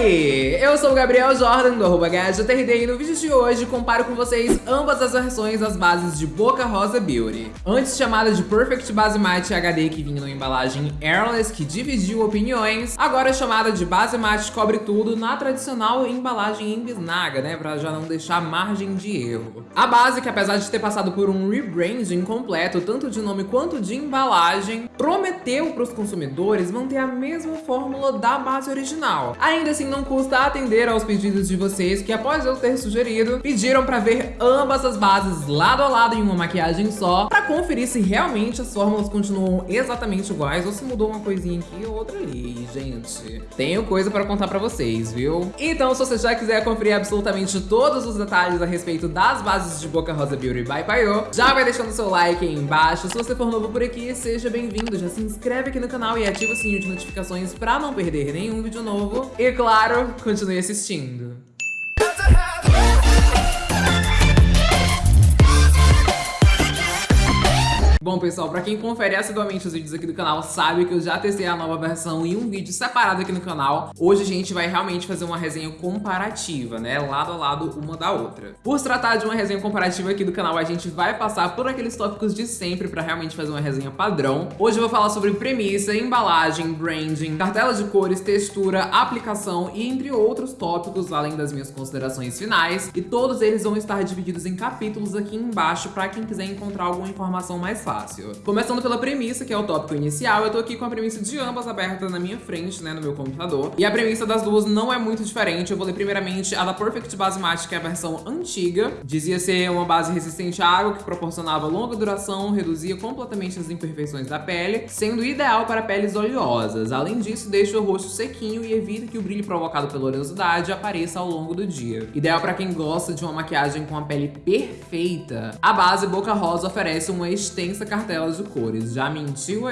aí, eu sou o Gabriel Jordan do arroba e no vídeo de hoje comparo com vocês ambas as versões das bases de Boca Rosa Beauty. Antes chamada de Perfect Base Matte HD que vinha na embalagem Airless que dividiu opiniões, agora chamada de Base Matte Cobre Tudo na tradicional embalagem em bisnaga, né, pra já não deixar margem de erro. A base que apesar de ter passado por um rebranding completo, tanto de nome quanto de embalagem, prometeu para os consumidores manter a mesma fórmula da base original. Ainda assim, não custa atender aos pedidos de vocês que, após eu ter sugerido, pediram para ver ambas as bases lado a lado em uma maquiagem só, para conferir se realmente as fórmulas continuam exatamente iguais ou se mudou uma coisinha aqui ou outra ali, gente. Tenho coisa para contar para vocês, viu? Então, se você já quiser conferir absolutamente todos os detalhes a respeito das bases de Boca Rosa Beauty by Paiô, já vai deixando seu like aí embaixo. Se você for novo por aqui, seja bem-vindo. Já se inscreve aqui no canal e ativa o sininho de notificações para não perder nenhum vídeo novo. E claro, continue assistindo. Bom, pessoal, pra quem confere assiduamente os vídeos aqui do canal, sabe que eu já testei a nova versão em um vídeo separado aqui no canal. Hoje a gente vai realmente fazer uma resenha comparativa, né? Lado a lado uma da outra. Por se tratar de uma resenha comparativa aqui do canal, a gente vai passar por aqueles tópicos de sempre pra realmente fazer uma resenha padrão. Hoje eu vou falar sobre premissa, embalagem, branding, cartela de cores, textura, aplicação e entre outros tópicos, além das minhas considerações finais. E todos eles vão estar divididos em capítulos aqui embaixo pra quem quiser encontrar alguma informação mais fácil fácil. Começando pela premissa, que é o tópico inicial, eu tô aqui com a premissa de ambas abertas na minha frente, né, no meu computador. E a premissa das duas não é muito diferente. Eu vou ler primeiramente a da Perfect Base Matte, que é a versão antiga. Dizia ser uma base resistente à água, que proporcionava longa duração, reduzia completamente as imperfeições da pele, sendo ideal para peles oleosas. Além disso, deixa o rosto sequinho e evita que o brilho provocado pela oleosidade apareça ao longo do dia. Ideal para quem gosta de uma maquiagem com a pele perfeita. A base Boca Rosa oferece uma extensa essa cartela de cores. Já mentiu?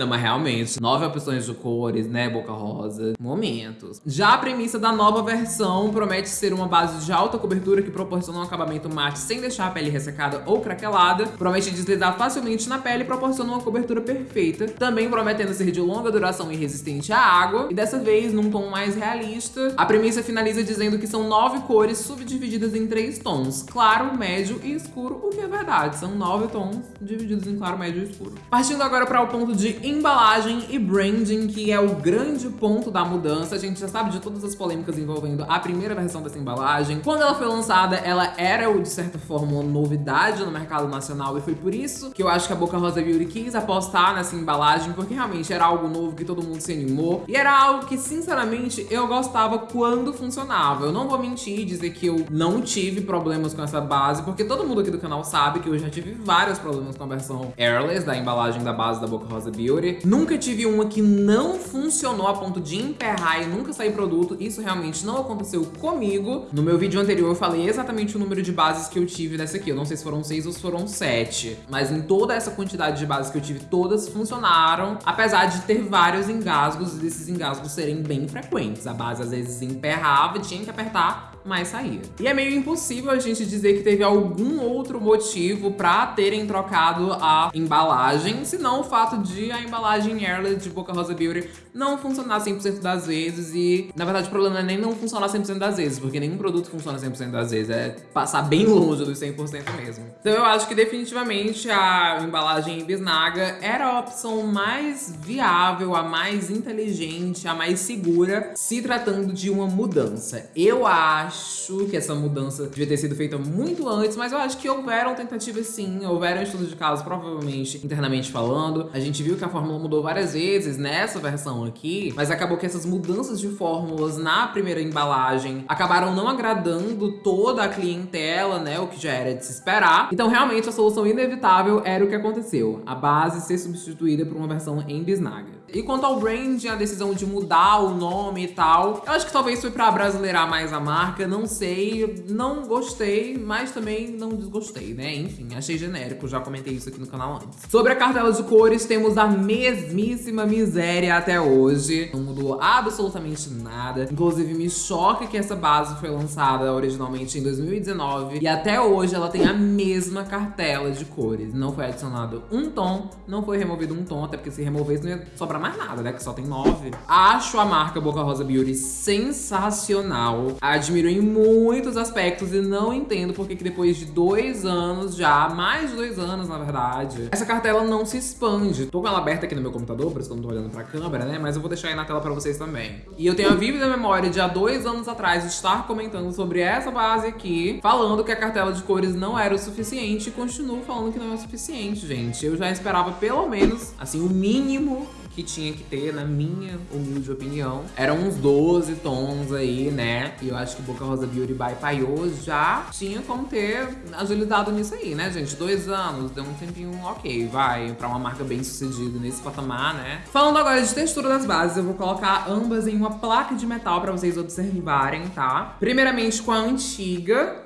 Não, mas realmente, nove opções de cores, né, boca rosa, momentos. Já a premissa da nova versão promete ser uma base de alta cobertura que proporciona um acabamento mate sem deixar a pele ressecada ou craquelada, promete deslizar facilmente na pele e proporciona uma cobertura perfeita, também prometendo ser de longa duração e resistente à água, e dessa vez num tom mais realista. A premissa finaliza dizendo que são nove cores subdivididas em três tons, claro, médio e escuro, o que é verdade, são nove tons divididos em claro, médio e escuro. Partindo agora para o ponto de embalagem e branding, que é o grande ponto da mudança. A gente já sabe de todas as polêmicas envolvendo a primeira versão dessa embalagem. Quando ela foi lançada, ela era, de certa forma, uma novidade no mercado nacional e foi por isso que eu acho que a Boca Rosa Beauty quis apostar nessa embalagem, porque realmente era algo novo que todo mundo se animou e era algo que, sinceramente, eu gostava quando funcionava. Eu não vou mentir e dizer que eu não tive problemas com essa base, porque todo mundo aqui do canal sabe que eu já tive vários problemas com a versão Airless da embalagem da base da Boca Rosa Beauty. Nunca tive uma que não funcionou a ponto de emperrar e nunca sair produto. Isso realmente não aconteceu comigo. No meu vídeo anterior eu falei exatamente o número de bases que eu tive dessa aqui. Eu não sei se foram seis ou se foram sete. Mas em toda essa quantidade de bases que eu tive, todas funcionaram. Apesar de ter vários engasgos e desses engasgos serem bem frequentes. A base às vezes emperrava, tinha que apertar mas saía. E é meio impossível a gente dizer que teve algum outro motivo pra terem trocado a embalagem, senão o fato de a embalagem Airless de Boca Rosa Beauty não funcionar 100% das vezes e, na verdade, o problema é nem não funcionar 100% das vezes, porque nenhum produto funciona 100% das vezes, é passar bem longe dos 100% mesmo. Então eu acho que definitivamente a embalagem em bisnaga era a opção mais viável, a mais inteligente, a mais segura, se tratando de uma mudança. Eu acho acho que essa mudança devia ter sido feita muito antes, mas eu acho que houveram tentativas sim, houveram estudos de caso, provavelmente internamente falando. A gente viu que a fórmula mudou várias vezes nessa versão aqui, mas acabou que essas mudanças de fórmulas na primeira embalagem acabaram não agradando toda a clientela, né, o que já era de se esperar. Então realmente a solução inevitável era o que aconteceu, a base ser substituída por uma versão em bisnaga. E quanto ao branding, a decisão de mudar o nome e tal, eu acho que talvez foi pra brasileirar mais a marca, não sei, não gostei, mas também não desgostei, né? Enfim, achei genérico, já comentei isso aqui no canal antes. Sobre a cartela de cores, temos a mesmíssima miséria até hoje. Não mudou absolutamente nada. Inclusive, me choca que essa base foi lançada originalmente em 2019 e até hoje ela tem a mesma cartela de cores. Não foi adicionado um tom, não foi removido um tom, até porque se removesse não ia sobrar mais nada, né? Que só tem nove. Acho a marca Boca Rosa Beauty sensacional. Admiro em muitos aspectos e não entendo porque que depois de dois anos já, mais de dois anos na verdade, essa cartela não se expande. Tô com ela aberta aqui no meu computador, por isso que eu não tô olhando pra câmera, né? Mas eu vou deixar aí na tela pra vocês também. E eu tenho a vívida memória de há dois anos atrás estar comentando sobre essa base aqui, falando que a cartela de cores não era o suficiente e continuo falando que não é o suficiente, gente. Eu já esperava pelo menos, assim, o mínimo que tinha que ter, na minha humilde opinião. Eram uns 12 tons aí, né? E eu acho que Boca Rosa Beauty by Paiô já tinha como ter agilizado nisso aí, né, gente? Dois anos, deu um tempinho ok, vai, pra uma marca bem sucedida nesse patamar, né? Falando agora de textura das bases, eu vou colocar ambas em uma placa de metal pra vocês observarem, tá? Primeiramente com a antiga.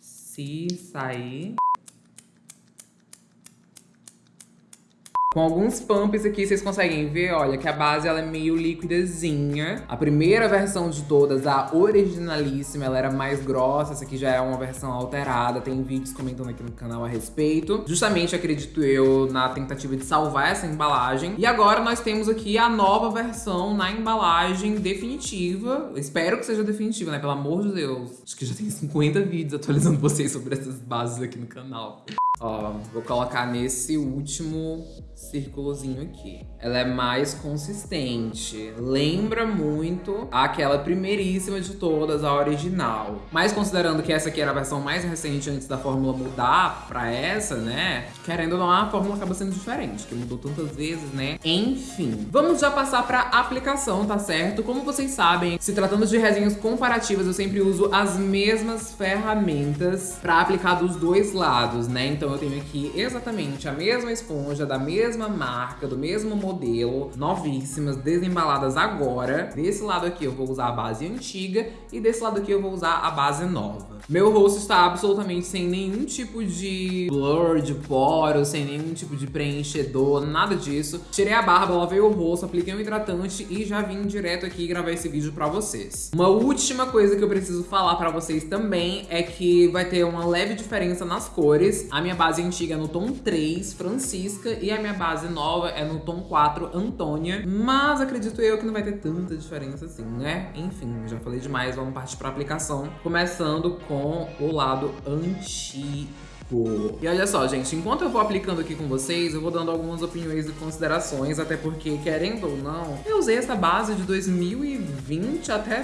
Se sair... Com alguns pumps aqui, vocês conseguem ver, olha, que a base ela é meio liquidazinha. A primeira versão de todas, a originalíssima, ela era mais grossa. Essa aqui já é uma versão alterada. Tem vídeos comentando aqui no canal a respeito. Justamente, acredito eu, na tentativa de salvar essa embalagem. E agora nós temos aqui a nova versão na embalagem definitiva. espero que seja definitiva, né? Pelo amor de Deus. Acho que já tem 50 vídeos atualizando vocês sobre essas bases aqui no canal. Ó, vou colocar nesse último círculozinho aqui. Ela é mais consistente, lembra muito aquela primeiríssima de todas, a original. Mas considerando que essa aqui era a versão mais recente antes da fórmula mudar pra essa, né? Querendo ou não, a fórmula acaba sendo diferente, que mudou tantas vezes, né? Enfim, vamos já passar pra aplicação, tá certo? Como vocês sabem, se tratando de resenhas comparativas, eu sempre uso as mesmas ferramentas pra aplicar dos dois lados, né? Então eu tenho aqui exatamente a mesma esponja da mesma marca, do mesmo modelo, novíssimas, desembaladas agora. Desse lado aqui eu vou usar a base antiga e desse lado aqui eu vou usar a base nova. Meu rosto está absolutamente sem nenhum tipo de blur de poros, sem nenhum tipo de preenchedor, nada disso. Tirei a barba, lavei o rosto, apliquei um hidratante e já vim direto aqui gravar esse vídeo pra vocês. Uma última coisa que eu preciso falar pra vocês também é que vai ter uma leve diferença nas cores. A minha base antiga é no tom 3, Francisca, e a minha base nova é no tom 4, Antônia. Mas acredito eu que não vai ter tanta diferença assim, né? Enfim, já falei demais, vamos partir pra aplicação. Começando com o lado antigo. E olha só, gente, enquanto eu vou aplicando aqui com vocês, eu vou dando algumas opiniões e considerações, até porque, querendo ou não, eu usei essa base de 2020 até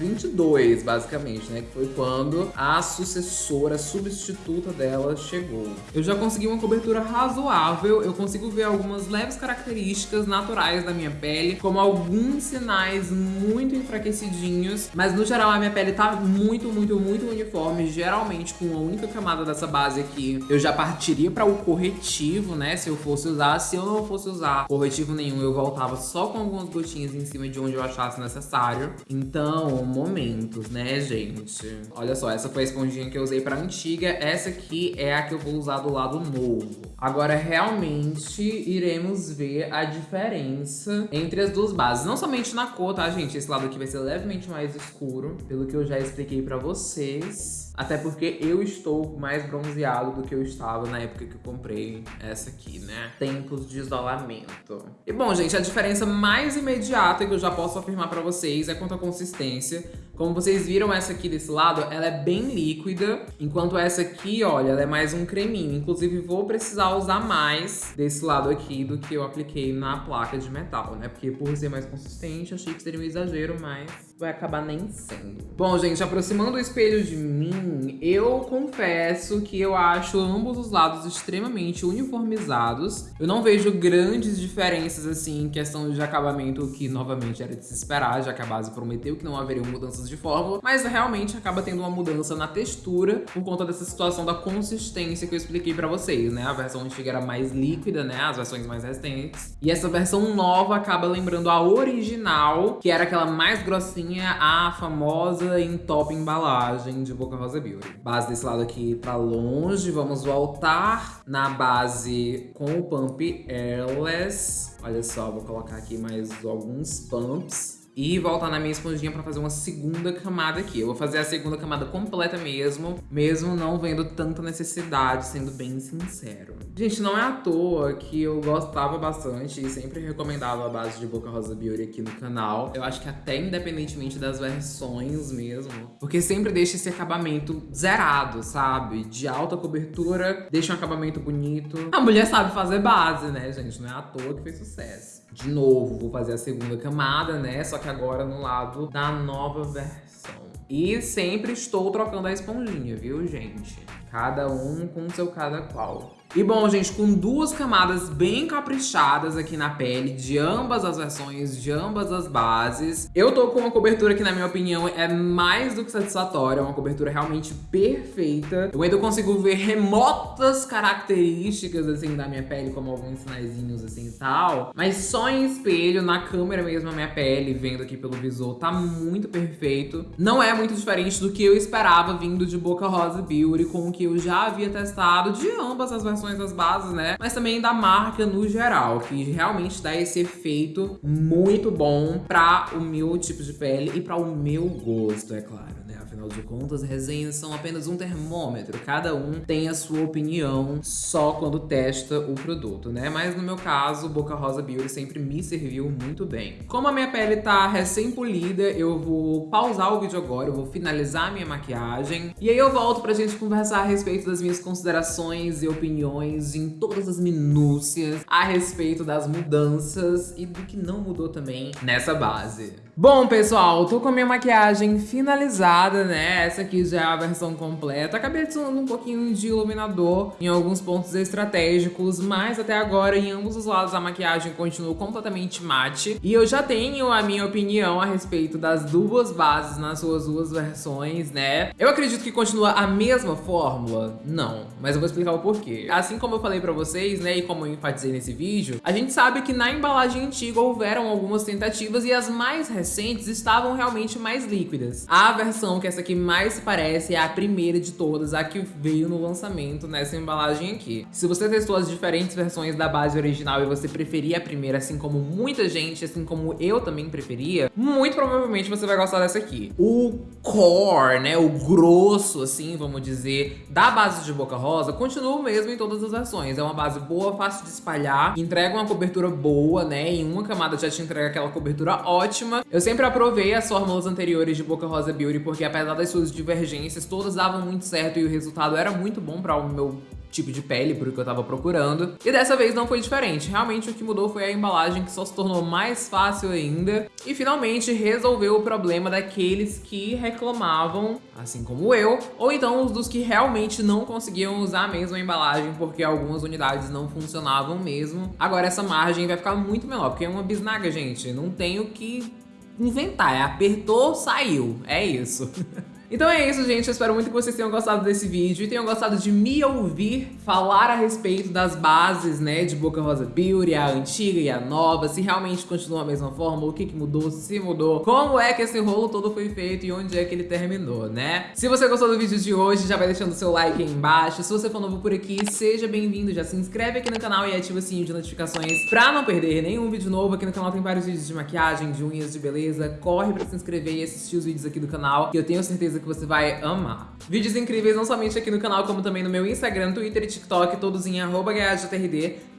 2022, basicamente, né? Que foi quando a sucessora, substituta dela chegou. Eu já consegui uma cobertura razoável, eu consigo ver algumas leves características naturais da minha pele, como alguns sinais muito enfraquecidinhos, mas no geral a minha pele tá muito, muito, muito uniforme, geralmente com uma única camada dessa base aqui, eu já partiria para o corretivo, né? Se eu fosse usar. Se eu não fosse usar corretivo nenhum, eu voltava só com algumas gotinhas em cima de onde eu achasse necessário. Então, momentos, né, gente? Olha só, essa foi a esponjinha que eu usei pra antiga. Essa aqui é a que eu vou usar do lado novo. Agora, realmente, iremos ver a diferença entre as duas bases. Não somente na cor, tá, gente? Esse lado aqui vai ser levemente mais escuro, pelo que eu já expliquei pra vocês. Até porque eu estou mais bronzeado do que eu estava na época que eu comprei essa aqui, né? Tempos de isolamento. E bom, gente, a diferença mais imediata que eu já posso afirmar pra vocês é quanto à consistência. Como vocês viram essa aqui desse lado, ela é bem líquida, enquanto essa aqui, olha, ela é mais um creminho. Inclusive, vou precisar usar mais desse lado aqui do que eu apliquei na placa de metal, né? Porque por ser mais consistente, achei que seria um exagero, mas vai acabar nem sendo. Bom, gente, aproximando o espelho de mim, eu confesso que eu acho ambos os lados extremamente uniformizados. Eu não vejo grandes diferenças, assim, em questão de acabamento, que novamente era de se esperar, já que a base prometeu que não haveriam mudanças de fórmula, mas realmente acaba tendo uma mudança na textura por conta dessa situação da consistência que eu expliquei pra vocês, né? A versão antiga era mais líquida, né? As versões mais recentes. E essa versão nova acaba lembrando a original, que era aquela mais grossinha, a famosa em top embalagem de Boca Rosa Beauty. Base desse lado aqui pra longe, vamos voltar na base com o pump Airless. Olha só, vou colocar aqui mais alguns pumps. E voltar na minha esponjinha pra fazer uma segunda camada aqui. Eu vou fazer a segunda camada completa mesmo, mesmo não vendo tanta necessidade, sendo bem sincero. Gente, não é à toa que eu gostava bastante e sempre recomendava a base de Boca Rosa Beauty aqui no canal. Eu acho que até independentemente das versões mesmo, porque sempre deixa esse acabamento zerado, sabe? De alta cobertura, deixa um acabamento bonito. A mulher sabe fazer base, né, gente? Não é à toa que fez sucesso. De novo, vou fazer a segunda camada, né? Só que agora no lado da nova versão. E sempre estou trocando a esponjinha, viu, gente? Cada um com seu cada qual. E bom, gente, com duas camadas bem caprichadas aqui na pele, de ambas as versões, de ambas as bases. Eu tô com uma cobertura que, na minha opinião, é mais do que satisfatória, é uma cobertura realmente perfeita. Eu ainda consigo ver remotas características, assim, da minha pele, como alguns sinaizinhos, assim, e tal. Mas só em espelho, na câmera mesmo, a minha pele, vendo aqui pelo visor, tá muito perfeito. Não é muito diferente do que eu esperava vindo de Boca Rosa Beauty, com o que eu já havia testado de ambas as versões informações das bases, né? Mas também da marca no geral, que realmente dá esse efeito muito bom para o meu tipo de pele e para o meu gosto, é claro. Afinal de contas, resenhas são apenas um termômetro. Cada um tem a sua opinião só quando testa o produto, né? Mas no meu caso, Boca Rosa Beauty sempre me serviu muito bem. Como a minha pele tá recém-polida, eu vou pausar o vídeo agora, eu vou finalizar a minha maquiagem. E aí eu volto pra gente conversar a respeito das minhas considerações e opiniões em todas as minúcias a respeito das mudanças e do que não mudou também nessa base. Bom, pessoal, tô com a minha maquiagem finalizada, né? Essa aqui já é a versão completa. Acabei adicionando um pouquinho de iluminador em alguns pontos estratégicos, mas até agora, em ambos os lados, a maquiagem continua completamente mate. E eu já tenho a minha opinião a respeito das duas bases nas suas duas versões, né? Eu acredito que continua a mesma fórmula? Não, mas eu vou explicar o porquê. Assim como eu falei pra vocês, né, e como eu enfatizei nesse vídeo, a gente sabe que na embalagem antiga houveram algumas tentativas e as mais recentes recentes estavam realmente mais líquidas. A versão que essa aqui mais se parece é a primeira de todas, a que veio no lançamento nessa embalagem aqui. Se você testou as diferentes versões da base original e você preferia a primeira, assim como muita gente, assim como eu também preferia, muito provavelmente você vai gostar dessa aqui. O core, né, o grosso, assim, vamos dizer, da base de Boca Rosa continua o mesmo em todas as versões. É uma base boa, fácil de espalhar, entrega uma cobertura boa, né, em uma camada já te entrega aquela cobertura ótima. Eu sempre aprovei as fórmulas anteriores de Boca Rosa Beauty, porque apesar das suas divergências, todas davam muito certo e o resultado era muito bom para o meu tipo de pele, por o que eu tava procurando. E dessa vez não foi diferente. Realmente o que mudou foi a embalagem, que só se tornou mais fácil ainda. E finalmente resolveu o problema daqueles que reclamavam, assim como eu, ou então os dos que realmente não conseguiam usar a mesma embalagem porque algumas unidades não funcionavam mesmo. Agora essa margem vai ficar muito menor, porque é uma bisnaga, gente. Não tem o que inventar. É apertou, saiu. É isso. Então é isso, gente. Eu espero muito que vocês tenham gostado desse vídeo e tenham gostado de me ouvir falar a respeito das bases, né, de Boca Rosa Beauty, a antiga e a nova, se realmente continua a mesma forma, o que que mudou, se mudou, como é que esse rolo todo foi feito e onde é que ele terminou, né? Se você gostou do vídeo de hoje, já vai deixando seu like aí embaixo. Se você for novo por aqui, seja bem-vindo, já se inscreve aqui no canal e ativa o sininho de notificações pra não perder nenhum vídeo novo. Aqui no canal tem vários vídeos de maquiagem, de unhas, de beleza. Corre pra se inscrever e assistir os vídeos aqui do canal, que eu tenho certeza que você vai amar. Vídeos incríveis não somente aqui no canal, como também no meu Instagram, Twitter e TikTok, todos em arroba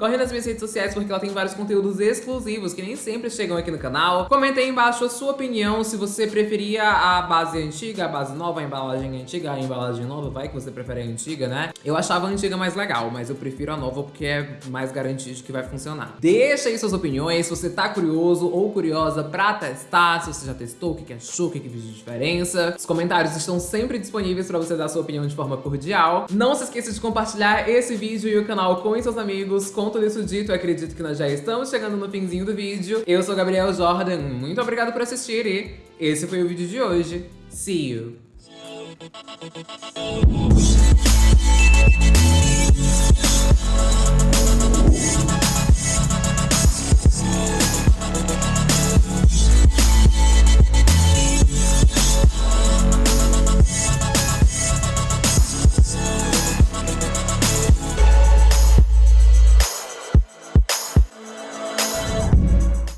Corre nas minhas redes sociais porque ela tem vários conteúdos exclusivos que nem sempre chegam aqui no canal. Comenta aí embaixo a sua opinião, se você preferia a base antiga, a base nova, a embalagem antiga, a embalagem nova, vai que você prefere a antiga, né? Eu achava a antiga mais legal, mas eu prefiro a nova porque é mais garantido que vai funcionar. Deixa aí suas opiniões, se você tá curioso ou curiosa pra testar, se você já testou, o que, achou, o que, fez de diferença. Os comentários estão sempre disponíveis para você dar sua opinião de forma cordial. Não se esqueça de compartilhar esse vídeo e o canal com seus amigos. Com tudo isso dito, acredito que nós já estamos chegando no finzinho do vídeo. Eu sou Gabriel Jordan, muito obrigado por assistir e esse foi o vídeo de hoje. See you!